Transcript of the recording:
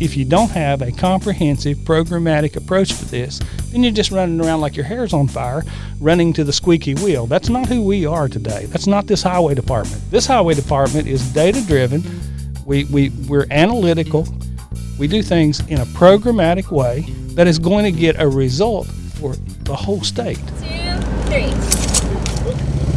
If you don't have a comprehensive programmatic approach for this, then you're just running around like your hair's on fire, running to the squeaky wheel. That's not who we are today. That's not this highway department. This highway department is data driven. We, we, we're analytical. We do things in a programmatic way that is going to get a result for the whole state. Two, three.